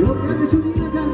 我要你出第一个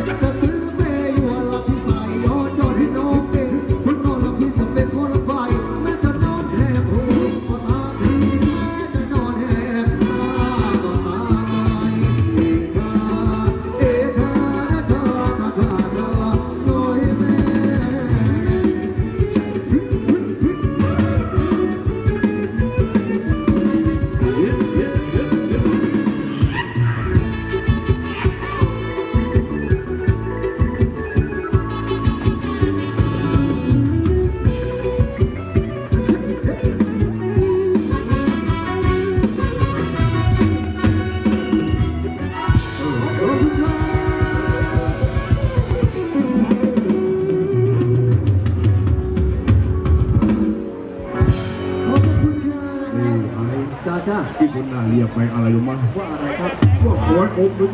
because ที่คนน่าเรียกไปอะไรรู้ไหมว่าอะไรครับพวกโขนอกหรื